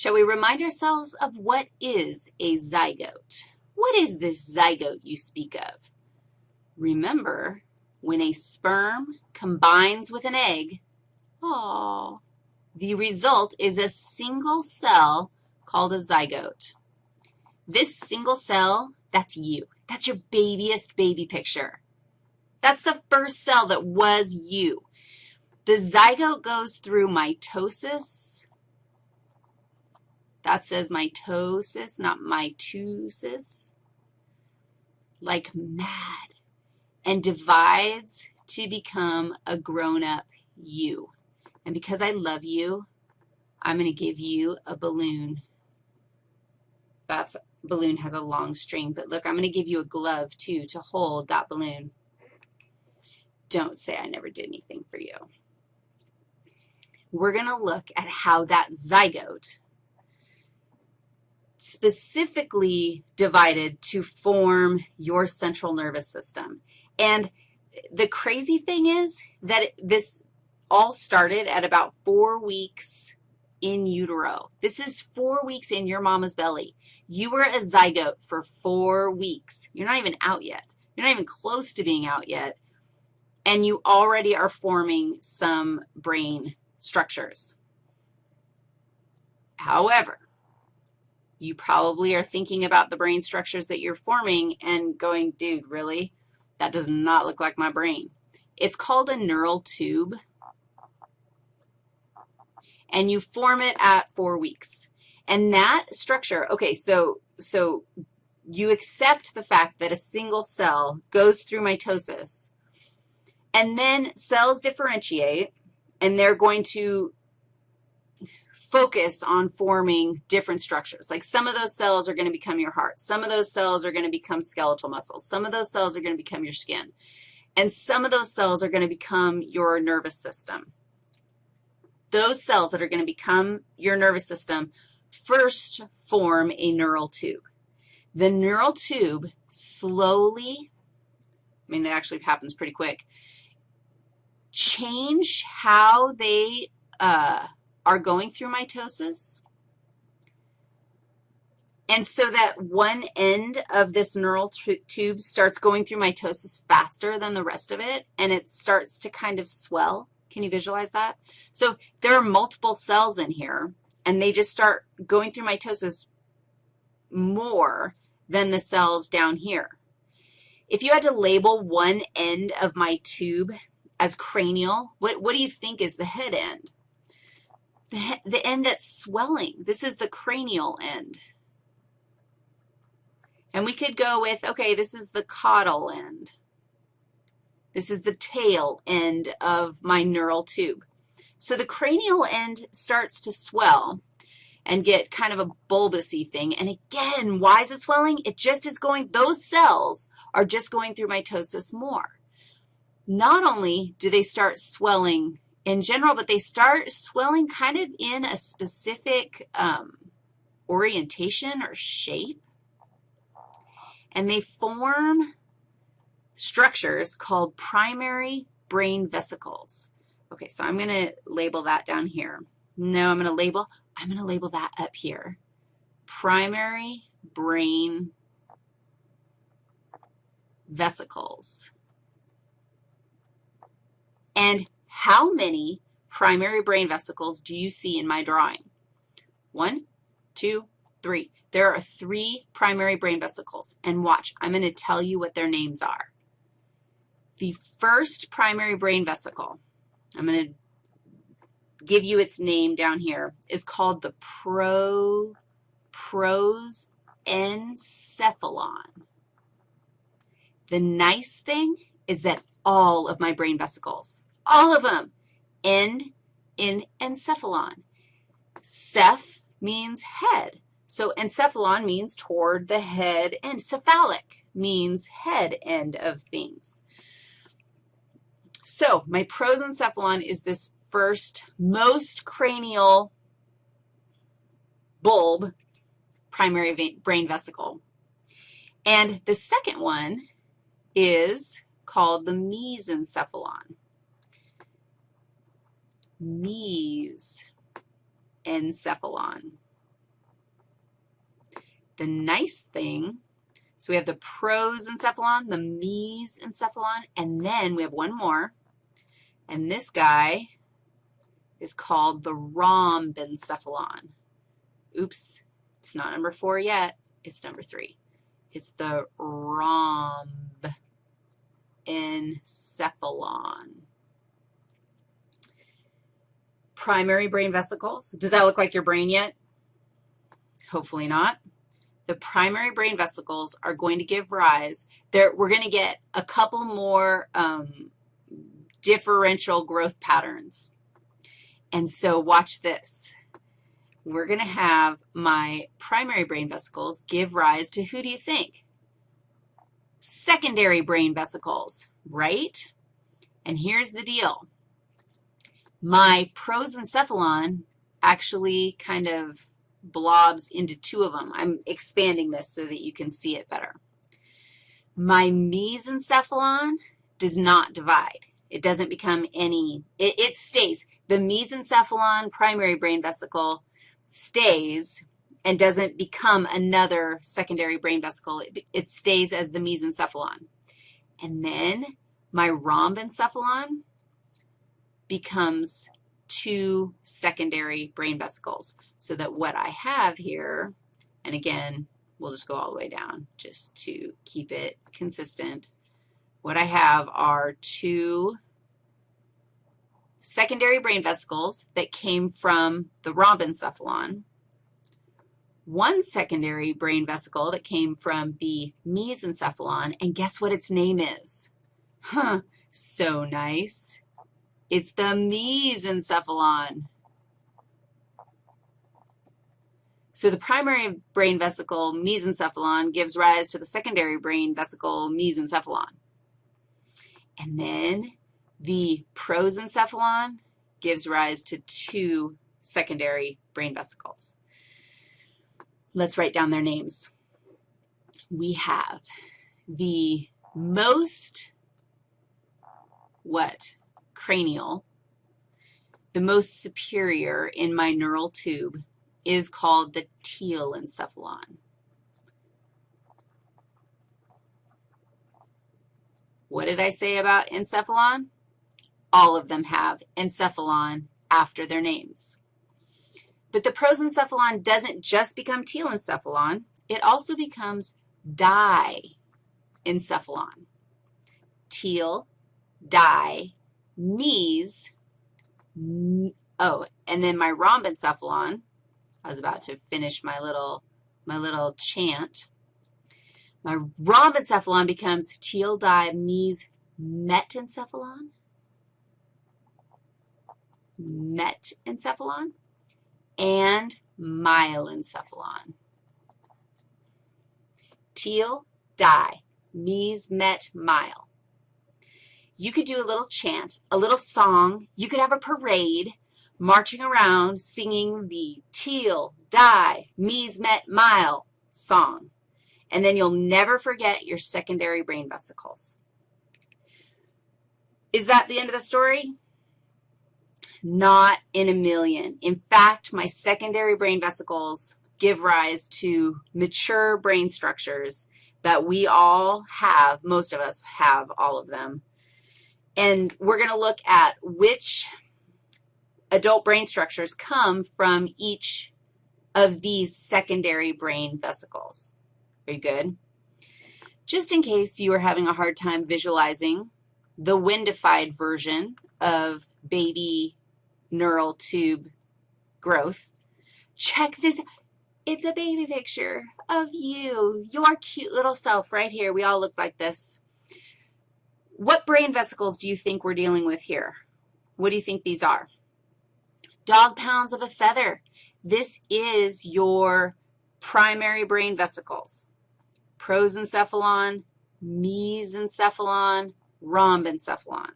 Shall we remind ourselves of what is a zygote? What is this zygote you speak of? Remember, when a sperm combines with an egg, oh, the result is a single cell called a zygote. This single cell, that's you. That's your babyest baby picture. That's the first cell that was you. The zygote goes through mitosis. That says mitosis, not mitosis. Like mad. And divides to become a grown-up you. And because I love you, I'm going to give you a balloon. That balloon has a long string, but look, I'm going to give you a glove, too, to hold that balloon. Don't say I never did anything for you. We're going to look at how that zygote specifically divided to form your central nervous system. And the crazy thing is that this all started at about four weeks in utero. This is four weeks in your mama's belly. You were a zygote for four weeks. You're not even out yet. You're not even close to being out yet, and you already are forming some brain structures. However, you probably are thinking about the brain structures that you're forming and going, dude, really? That does not look like my brain. It's called a neural tube and you form it at four weeks. And that structure, okay, so, so you accept the fact that a single cell goes through mitosis, and then cells differentiate, and they're going to focus on forming different structures. Like some of those cells are going to become your heart. Some of those cells are going to become skeletal muscles. Some of those cells are going to become your skin. And some of those cells are going to become your nervous system those cells that are going to become your nervous system first form a neural tube. The neural tube slowly, I mean, it actually happens pretty quick, change how they uh, are going through mitosis. And so that one end of this neural tube starts going through mitosis faster than the rest of it, and it starts to kind of swell. Can you visualize that? So there are multiple cells in here, and they just start going through mitosis more than the cells down here. If you had to label one end of my tube as cranial, what, what do you think is the head end? The, the end that's swelling. This is the cranial end. And we could go with, okay, this is the caudal end. This is the tail end of my neural tube. So the cranial end starts to swell and get kind of a bulbousy thing. And again, why is it swelling? It just is going, those cells are just going through mitosis more. Not only do they start swelling in general, but they start swelling kind of in a specific um, orientation or shape. And they form structures called primary brain vesicles. Okay, so I'm going to label that down here. No, I'm going to label, I'm going to label that up here. Primary brain vesicles. And how many primary brain vesicles do you see in my drawing? One, two, three. There are three primary brain vesicles. And watch, I'm going to tell you what their names are. The first primary brain vesicle, I'm going to give you its name down here, is called the pro, prosencephalon. The nice thing is that all of my brain vesicles, all of them, end in encephalon. Ceph means head. So encephalon means toward the head, and cephalic means head end of things. So my prosencephalon is this first most cranial bulb primary brain vesicle. And the second one is called the mesencephalon. Mesencephalon. the nice thing, so we have the prosencephalon, the mesencephalon, and then we have one more, and this guy is called the rhombencephalon. Oops, it's not number four yet. It's number three. It's the rhombencephalon. Primary brain vesicles. Does that look like your brain yet? Hopefully not. The primary brain vesicles are going to give rise. There, we're going to get a couple more um, differential growth patterns. And so watch this we're going to have my primary brain vesicles give rise to who do you think? Secondary brain vesicles, right? And here's the deal. My prosencephalon actually kind of blobs into two of them. I'm expanding this so that you can see it better. My mesencephalon does not divide. It doesn't become any, it, it stays. The mesencephalon primary brain vesicle stays and doesn't become another secondary brain vesicle. It, it stays as the mesencephalon. And then my rhombencephalon becomes two secondary brain vesicles. So that what I have here, and again, we'll just go all the way down just to keep it consistent. What I have are two secondary brain vesicles that came from the rhombencephalon, one secondary brain vesicle that came from the mesencephalon, and guess what its name is? Huh, so nice. It's the mesencephalon. So the primary brain vesicle, mesencephalon, gives rise to the secondary brain vesicle, mesencephalon. And then the prosencephalon gives rise to two secondary brain vesicles. Let's write down their names. We have the most, what, cranial, the most superior in my neural tube is called the telencephalon. What did I say about encephalon? all of them have encephalon after their names. But the prosencephalon doesn't just become telencephalon. It also becomes diencephalon. Tel, di, mes, oh, and then my rhombencephalon, I was about to finish my little, my little chant. My rhombencephalon becomes tel, di, mes, metencephalon metencephalon and myelencephalon. Tel, di, mes, met, mile. You could do a little chant, a little song. You could have a parade marching around singing the teal, die, mes, met, mile song. And then you'll never forget your secondary brain vesicles. Is that the end of the story? not in a million. In fact, my secondary brain vesicles give rise to mature brain structures that we all have, most of us have all of them. And we're going to look at which adult brain structures come from each of these secondary brain vesicles. Very good. Just in case you are having a hard time visualizing the windified version of baby neural tube growth. Check this. It's a baby picture of you, your cute little self right here. We all look like this. What brain vesicles do you think we're dealing with here? What do you think these are? Dog pounds of a feather. This is your primary brain vesicles. Prosencephalon, mesencephalon, rhombencephalon.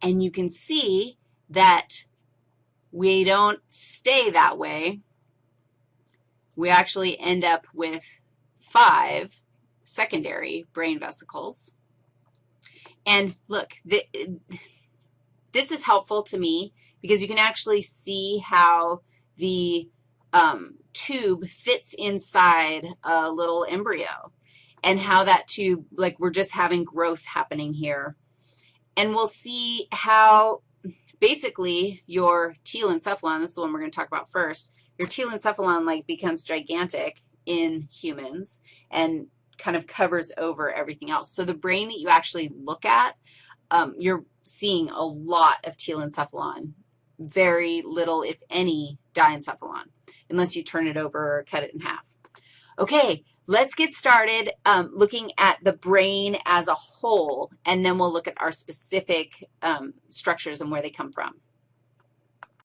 And you can see that we don't stay that way. We actually end up with five secondary brain vesicles. And look, this is helpful to me because you can actually see how the um, tube fits inside a little embryo and how that tube, like we're just having growth happening here. And we'll see how basically your telencephalon, this is the one we're going to talk about first, your telencephalon like becomes gigantic in humans and kind of covers over everything else. So the brain that you actually look at, um, you're seeing a lot of telencephalon, very little, if any, diencephalon, unless you turn it over or cut it in half. Okay, let's get started um, looking at the brain as a whole, and then we'll look at our specific um, structures and where they come from.